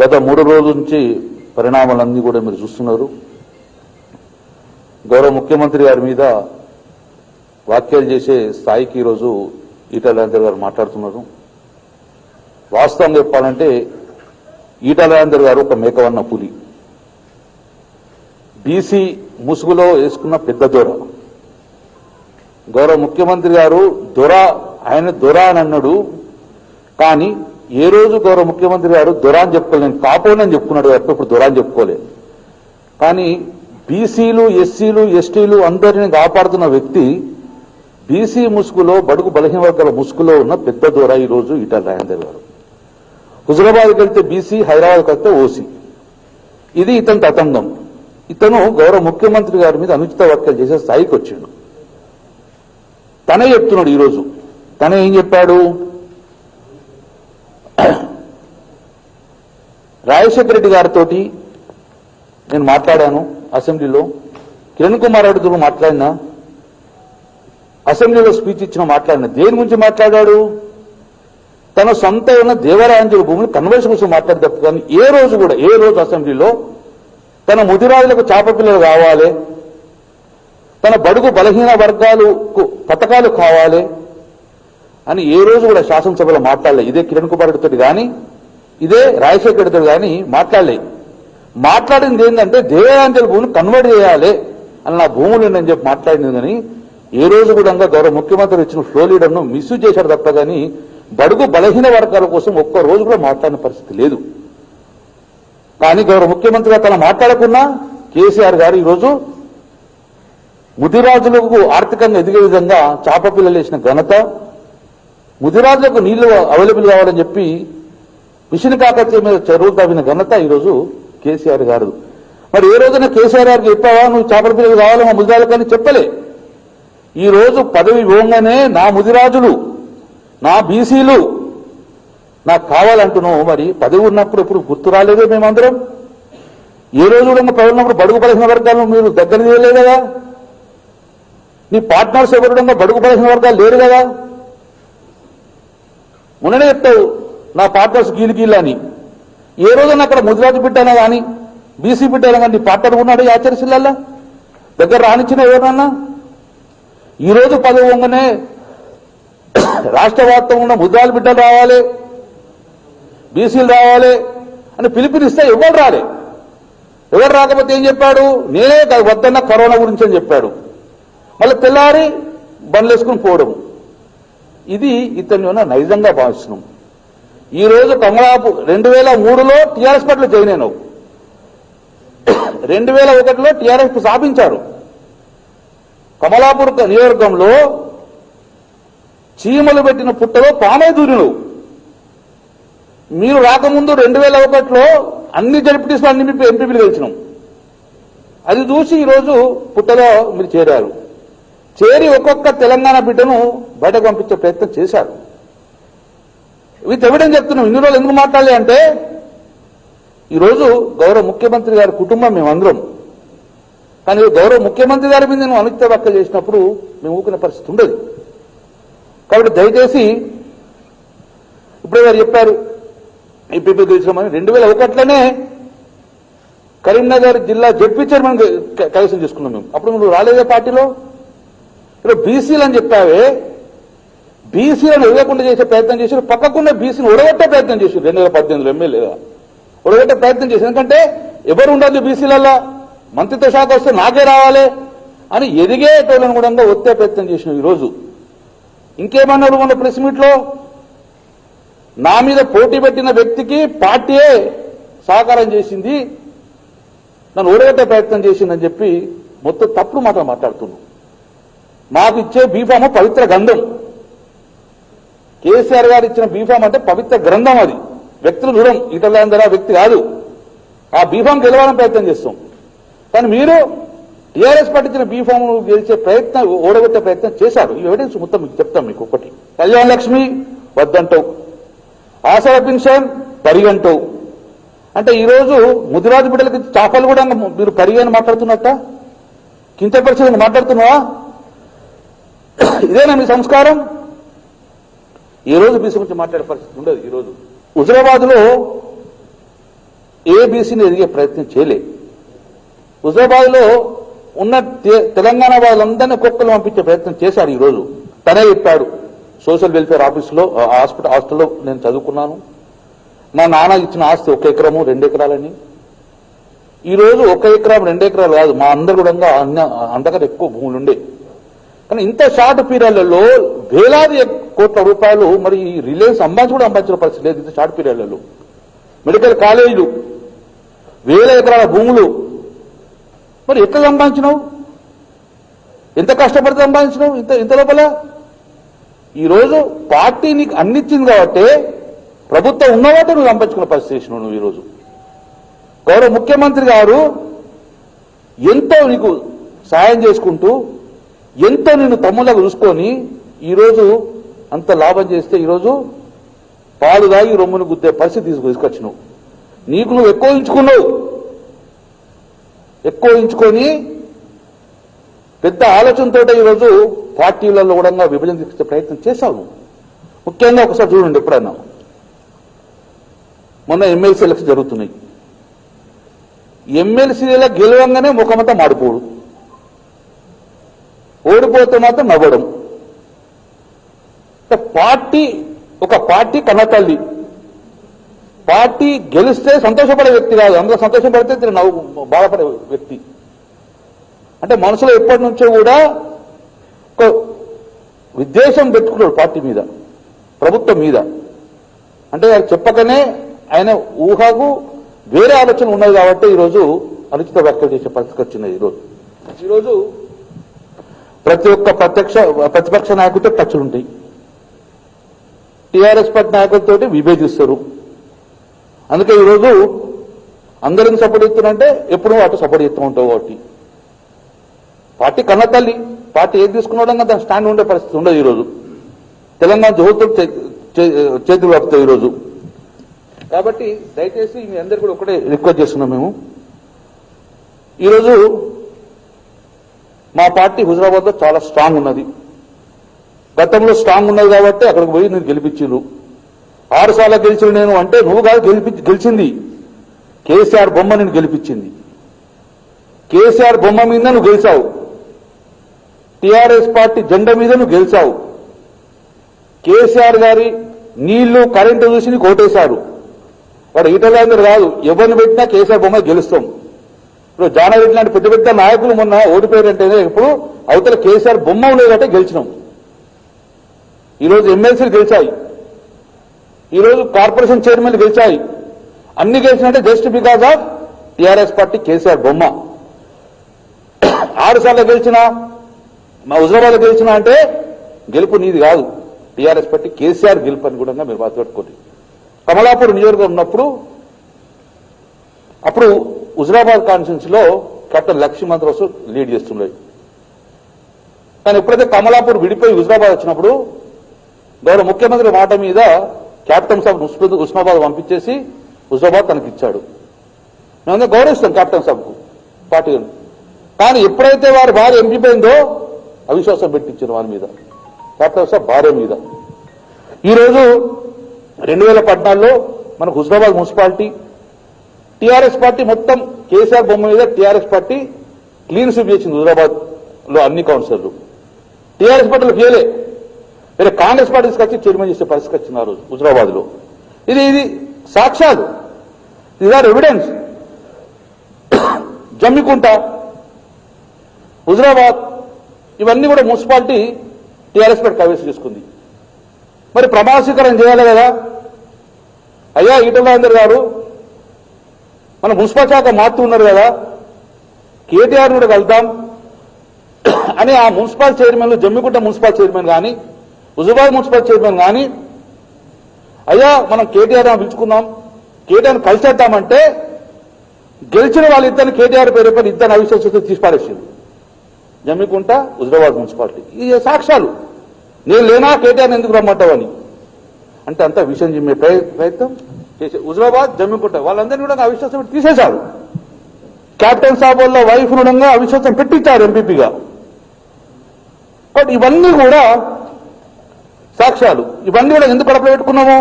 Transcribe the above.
గత మూడు రోజుల నుంచి పరిణామాలన్నీ కూడా మీరు చూస్తున్నారు. గౌరవ ముఖ్యమంత్రి గారి మీద వ్యాఖ్యలు చేసే స్థాయికి ఈరోజు ఈటల రాజేందర్ గారు మాట్లాడుతున్నారు. వాస్తవం చెప్పాలంటే ఈటల రాజేందర్ గారు ఒక మేకవన్న పులి బీసీ ముసుగులో వేసుకున్న పెద్ద దొర. గౌరవ ముఖ్యమంత్రి గారు దొర ఆయన దొర అని అన్నాడు. కానీ ఏ రోజు గౌరవ ముఖ్యమంత్రి గారు దురాన్ అని చెప్పుకోలేదు. నేను కాపోనని చెప్పుకున్నాడు తప్ప ఇప్పుడు దొర చెప్పుకోలేదు. కానీ బీసీలు ఎస్సీలు ఎస్టీలు అందరిని కాపాడుతున్న వ్యక్తి బీసీ ముసుగులో బడుగు బలహీన వర్గాల ముసుగులో ఉన్న పెద్ద దూర ఈ రోజు ఈటల రాజేందర్ గారు. హుజరాబాద్కి వెళ్తే బీసీ హైదరాబాద్కి వెళ్తే ఓసీ. ఇది ఇతని తతంగం ఇతను గౌరవ ముఖ్యమంత్రి గారి మీద అనుచిత వ్యాఖ్యలు చేసే స్థాయికి వచ్చాడు. తనే చెప్తున్నాడు ఈరోజు. తనే ఏం చెప్పాడు? రాజశేఖర రెడ్డి గారితో నేను మాట్లాడాను అసెంబ్లీలో. కిరణ్ కుమార్ రెడ్డితో మాట్లాడినా అసెంబ్లీలో స్పీచ్ ఇచ్చిన మాట్లాడిన. దేని గురించి మాట్లాడాడు? తన సొంత ఉన్న దేవరాంజలి భూములు కన్వర్షన్ కోసం మాట్లాడి తప్పు. కానీ ఏ రోజు కూడా ఏ రోజు అసెంబ్లీలో తన ముదిరాజులకు చాప పిల్లలు కావాలి తన బడుగు బలహీన వర్గాలకు పథకాలు కావాలి అని ఏ రోజు కూడా శాసనసభలో మాట్లాడలే. ఇదే కిరణ్ కుమార్ రెడ్డితో కానీ ఇదే రాజశేఖర్ రెడ్డితో కానీ మాట్లాడలే. మాట్లాడింది ఏంటంటే దేవాంజలి భూమిని కన్వర్ట్ చేయాలి అని నా భూములు నేను చెప్పి మాట్లాడింది కానీ ఏ రోజు కూడా గౌరవ ముఖ్యమంత్రి ఇచ్చిన ఫ్లో లీడర్ను మిస్యూజ్ చేశాడు తప్ప కానీ బడుగు బలహీన వర్గాల కోసం ఒక్క రోజు కూడా మాట్లాడిన పరిస్థితి లేదు. కానీ గౌరవ ముఖ్యమంత్రిగా తన మాట్లాడకున్నా కేసీఆర్ గారు ఈరోజు ముదిరాజులకు ఆర్థికంగా ఎదిగే విధంగా చాప పిల్లలు వేసిన ఘనత ముదిరాజులకు నీళ్ళు అవైలబుల్ కావాలని చెప్పి మిషన్ కాకత్య మీద చెరువులు తవ్విన ఘనత ఈరోజు కేసీఆర్ గారు. మరి ఏ రోజున కేసీఆర్ గారికి చెప్పావా? నువ్వు చేపల పిల్లలు కావాలి మా ముదిరాజులకు చెప్పలే. ఈ రోజు పదవి ఇవ్వగానే నా ముదిరాజులు నా బీసీలు నాకు కావాలంటున్నావు. మరి పదవి ఉన్నప్పుడు ఎప్పుడు గుర్తు రాలేదే మేమందరం? ఏ రోజు కూడా పదవి ఉన్నప్పుడు బడుగు బలహీన వర్గాలను మీరు దగ్గర తీయలేదు కదా? నీ పార్ట్నర్స్ ఎవరు బడుగు బలహీన వర్గాలు లేరు కదా? మొన్ననే చెప్తావు నా పార్టర్స్ గీలు గీలు అని. ఏ రోజున అక్కడ ముదిరాజు బిడ్డనా కానీ బీసీ బిడ్డనా కానీ నీ ఉన్నాడు ఈ దగ్గర రానిచ్చిన ఎవరన్నా ఈ రోజు పదవి వంగనే రాష్ట్ర వ్యాప్తంగా ఉన్న ముద్రాలు బిడ్డలు రావాలి బీసీలు రావాలి అని పిలుపునిస్తే ఎవరు రాలే. ఎవరు రాకపోతే ఏం చెప్పాడు? నేనే వద్దన్న కరోనా గురించి అని చెప్పాడు. మళ్ళీ తెల్లారి బండ్లు వేసుకుని పోవడం ఇది ఇతని ఉన్న నైజంగా భావిస్తున్నాం ఈ రోజు కమలాపు రెండు వేల మూడులో టీఆర్ఎస్ పట్ల జాయిన్ అయినావు. రెండు వేల ఒకటిలో టీఆర్ఎస్ స్థాపించారు. కమలాపూర్ నియోజకవర్గంలో చీమలు పెట్టిన పుట్టలో పామే దూరిను మీరు రాకముందు రెండు వేల ఒకటిలో అన్ని జడ్పీటీస్లో అన్ని ఎంపీలు గెలిచినాం. అది చూసి ఈరోజు పుట్టలో మీరు చేరారు. చేరి ఒక్కొక్క తెలంగాణ బిడ్డను బయటకు పంపించే ప్రయత్నం చేశారు. విత్ ఎవిడెన్స్ చెప్తున్నాం. ఇన్ని రోజులు ఎందుకు మాట్లాడాలి అంటే ఈరోజు గౌరవ ముఖ్యమంత్రి గారి కుటుంబం మేమందరం కానీ గౌరవ ముఖ్యమంత్రి గారి మీద నేను అనుచిత వ్యాఖ్యలు చేసినప్పుడు మేము ఊకునే పరిస్థితి ఉండదు. కాబట్టి దయచేసి ఇప్పుడే గారు చెప్పారు ఎంపీపీ గెలిచినామని. రెండు వేల ఒకటిలోనే కరీంనగర్ జిల్లా జడ్పీ చైర్మన్ కైవసం చేసుకున్నాం మేము. అప్పుడు నువ్వు రాలేదే పార్టీలో? ఇప్పుడు బీసీలు అని చెప్పావే? బీసీలను ఇవ్వకుండా చేసే ప్రయత్నం చేశారు. పక్కకున్న బీసీని ఉడగొట్టే ప్రయత్నం చేశారు. రెండు వేల పద్దెనిమిదిలో ఎమ్మెల్యేగా ఉడగొట్టే ప్రయత్నం చేసి ఎందుకంటే ఎవరు ఉండదు బీసీలలో మంత్రిత్వ శాఖ వస్తే నాకే రావాలి అని ఎదిగే టోలను కూడా ఒత్తే ప్రయత్నం చేసిన ఈరోజు. ఇంకేమన్నారు మన ప్రెస్ మీట్లో నా మీద పోటీ పెట్టిన వ్యక్తికి పార్టీయే సహకారం చేసింది. నన్ను ఓడగట్టే ప్రయత్నం చేసిందని చెప్పి మొత్తం తప్పుడు మాట మాట్లాడుతున్నాను మాకు ఇచ్చే బీఫామ్ పవిత్ర గంధం కేసీఆర్ గారు ఇచ్చిన బీఫామ్ అంటే పవిత్ర గ్రంథం అది. వ్యక్తులు దూరం ఇటలాంధ్ర వ్యక్తి కాదు. ఆ బీఫామ్ గెలవాలని ప్రయత్నం చేస్తాం. కానీ మీరు టీఆర్ఎస్ పట్టించిన బీఫామ్ గెలిచే ప్రయత్నం ఓడగొట్టే ప్రయత్నం చేశారు. ఈ ఎవిడెన్స్ మొత్తం మీకు చెప్తాం మీకు ఒకటి కళ్యాణ లక్ష్మి వద్దంటావు. ఆశల పెన్షన్ పరిగంటావు. అంటే ఈరోజు ముదిరాజు బిడ్డలకి చాపలు కూడా మీరు పరిగని మాట్లాడుతున్నట్ట? కించపరిచని మాట్లాడుతున్నావా? ఇదేనా మీ సంస్కారం? ఈ రోజు బీసీ గురించి మాట్లాడే పరిస్థితి ఉండదు ఈరోజు హుజరాబాద్లో ఏబీసీని ఎదిగే ప్రయత్నం చేయలే. హుజరాబాద్లో ఉన్న తె- తెలంగాణ వాళ్ళందరినీ కుక్కలు పంపించే ప్రయత్నం చేశాడు ఈరోజు తనే చెప్పాడు సోషల్ వెల్ఫేర్ ఆఫీస్లో ఆ, హాస్పిటల్ హాస్టల్లో నేను చదువుకున్నాను. మా నాన్న ఇచ్చిన ఆస్తి ఒక ఎకరము రెండు ఎకరాలని. ఈరోజు ఒక ఎకరం రెండు ఎకరాలు కాదు మా అందరు కూడా అన్న ఎక్కువ భూములు ఉండే కానీ ఇంత షార్ట్ పీరియడ్లలో వేలాది కోట్ల రూపాయలు మరి ఈ రిలయన్స్ సంబంధించి కూడా సంబంధించిన పరిస్థితి లేదు ఇంత షార్ట్ పీరియడ్లలో. మెడికల్ కాలేజీలు వేల ఎకరాల భూములు. మరి ఎట్లా సంపాదించినావు? ఎంత కష్టపడి సంపాదించినావు? ఇంత ఇంత లోపల? ఈరోజు పార్టీ నీకు అన్నిచ్చింది కాబట్టి ప్రభుత్వం ఉన్నవాటే నువ్వు సంపాదించుకున్న పరిస్థితి నువ్వు ఈరోజు. గౌరవ ముఖ్యమంత్రి గారు ఎంతో నీకు సాయం చేసుకుంటూ ఎంతో నేను తమ్ముళ్ళకు చూసుకొని ఈరోజు అంత లాభం చేస్తే ఈరోజు పాలు దాగి రొమ్మును గుద్దే పరిస్థితి తీసుకు తీసుకొచ్చినావు. నీకు నువ్వు ఎక్కువ ఎంచుకున్నావు. ఎక్కువ ఎంచుకొని పెద్ద ఆలోచనతో ఈరోజు పార్టీలలో కూడా విభజన తీసుకొచ్చే ప్రయత్నం చేశావు నువ్వు. ముఖ్యంగా ఒకసారి చూడండి ఎప్పుడైనా మొన్న ఎమ్మెల్సీ ఎలక్షన్ జరుగుతున్నాయి. ఎమ్మెల్సీల గెలవంగానే ముఖమంతా మాడిపోడు. ఓడిపోతే మాత్రం నవ్వడం. పార్టీ ఒక పార్టీ కన్నతల్లి పార్టీ గెలిస్తే సంతోషపడే వ్యక్తి కాదు. అందులో సంతోషపడితే తిరిగి నవ్వు బాధపడే వ్యక్తి. అంటే మనసులో ఎప్పటి నుంచో కూడా ఒక విద్వేషం పెట్టుకున్నాడు పార్టీ మీద ప్రభుత్వం మీద. అంటే చెప్పకనే ఆయన ఊహకు వేరే ఆలోచన ఉన్నది కాబట్టి ఈరోజు అనుచిత వ్యాఖ్యలు చేసే పరిస్థితి వచ్చింది ఈరోజు. ఈరోజు ప్రతి ఒక్క ప్రత్యక్ష ప్రతిపక్ష నాయకుడితో టచ్లు ఉంటాయి. టీఆర్ఎస్ పార్టీ నాయకులతో విభేదిస్తారు. అందుకే ఈరోజు అందరిని సపోర్ట్ చేస్తున్నారంటే ఎప్పుడు అటు సపోర్ట్ చేస్తూ ఉంటావు కాబట్టి. పార్టీ కన్న తల్లి పార్టీ ఏది తీసుకున్నాడంగా దాని స్టాండ్ ఉండే పరిస్థితి ఉండదు ఈరోజు. తెలంగాణ జోతులు చేతులు కలుపుతాయి ఈరోజు. కాబట్టి దయచేసి మీ అందరు కూడా ఒకటే రిక్వెస్ట్ చేస్తున్నాం మేము. ఈరోజు మా పార్టీ హుజరాబాద్లో చాలా స్ట్రాంగ్ ఉన్నది. గతంలో స్ట్రాంగ్ ఉన్నది కాబట్టి అక్కడికి పోయి నేను గెలిపించారు ఆరు సార్లు గెలిచిన నేను అంటే నువ్వు కాదు గెలిపి గెలిచింది. కేసీఆర్ బొమ్మ నేను గెలిపించింది. కేసీఆర్ బొమ్మ మీద నువ్వు గెలిచావు. టీఆర్ఎస్ పార్టీ జెండా మీద నువ్వు గెలిచావు. కేసీఆర్ గారి నీళ్ళు కరెంటు చూసి నీకు ఓటేశారు. వాడు ఈటలాందరూ కాదు ఎవరిని పెట్టినా కేసీఆర్ బొమ్మ గెలుస్తాం. ఇప్పుడు జానారెడ్డి లాంటి పెద్ద పెద్ద నాయకులు మొన్న ఓడిపోయారంటేనే ఇప్పుడు అవతల కేసీఆర్ బొమ్మ ఉండేదంటే గెలిచినాం. ఈరోజు ఎమ్మెల్సీలు గెలిచాయి. ఈరోజు కార్పొరేషన్ చైర్మన్ గెలిచాయి. అన్ని గెలిచినట్టే just because of TRS party KCR బొమ్మ. ఆరు సార్లు గెలిచినా మా హుజరాబాద్ గెలిచినా అంటే గెలుపు నీది కాదు. టీఆర్ఎస్ పార్టీ కేసీఆర్ గెలుపు అని కూడా మీరు బాధపెట్టుకోండి కమలాపూర్ నియోజకవర్గం ఉన్నప్పుడు అప్పుడు హుజరాబాద్ కాన్స్టిట్యూన్స్లో కెప్టెన్ లక్ష్మణ్ లీడ్ చేస్తున్నాయి కానీ ఎప్పుడైతే కమలాపూర్ విడిపోయి హుజరాబాద్ వచ్చినప్పుడు గౌరవ ముఖ్యమంత్రి మాట మీద కెప్టెన్ సాబ్ ఉస్మాద్ పంపించేసి హుజరాబాద్ తనకి ఇచ్చాడు మేము గౌరవిస్తాం కెప్టెన్ సాబ్కు పార్టీ కానీ ఎప్పుడైతే వారి భార్య ఎంపిపోయిందో అవిశ్వాసం పెట్టించారు వారి మీద. కెప్టెన్ సాబ్ భార్య మీద. ఈరోజు రెండు వేల పద్నాలుగులో మనకు హుజరాబాద్ మున్సిపాలిటీ టీఆర్ఎస్ పార్టీ మొత్తం కేసీఆర్ బొమ్మ మీద టీఆర్ఎస్ పార్టీ క్లీన్ స్వీప్ చేసింది హుజరాబాద్లో అన్ని కౌన్సిలర్లు. టీఆర్ఎస్ పార్టీలో ఫెయిలే. వేరే కాంగ్రెస్ పార్టీ తీసుకొచ్చి చైర్మన్ చేసే పరిస్థితి వచ్చింది ఆ రోజు హుజరాబాద్లో ఇది ఇది సాక్ష్యాలు. ఇది ఆర్ ఎవిడెన్స్ జమ్మికుంట హుజరాబాద్ ఇవన్నీ కూడా మున్సిపాలిటీ టీఆర్ఎస్ పార్టీ కైవసం చేసుకుంది. మరి ప్రమాణస్వీకారం చేయాలి కదా? అయ్యా ఈటల గారు మన మున్సిపల్ శాఖ మారుతున్నారు కదా. కేటీఆర్ కూడా కలుద్దాం అని ఆ municipal chairman Jammikunta municipal chairman కానీ హుజుబాద్ మున్సిపల్ చైర్మన్ కానీ అయ్యా మనం కేటీఆర్ అని పిలుచుకుందాం. కేటీఆర్ కలిసేద్దామంటే గెలిచిన వాళ్ళిద్దరిని కేటీఆర్ పేరు పైన ఇద్దరు అవిశ్వాసంతో తీసిపారేసింది జమ్మికుంట హుజరాబాద్ మున్సిపాలిటీ. ఇది సాక్ష్యాలు. నేను లేనా కేటీఆర్ ఎందుకు రమ్మంటావని అంటే అంతా విషయం చెప్పే ప్రయత్నం. చేసి హుజరాబాద్ జమ్మికుంట. వాళ్ళందరినీ కూడా అవిశ్వాసం పెట్టి తీసేశారు. క్యాప్టెన్ సాబ్ వాళ్ళ వైఫ్ ఉండగా అవిశ్వాసం పెట్టించారు ఎంపీపీగా బట్ ఇవన్నీ కూడా సాక్ష్యాలు. ఇవన్నీ కూడా ఎందుకు కడప పెట్టుకున్నాము?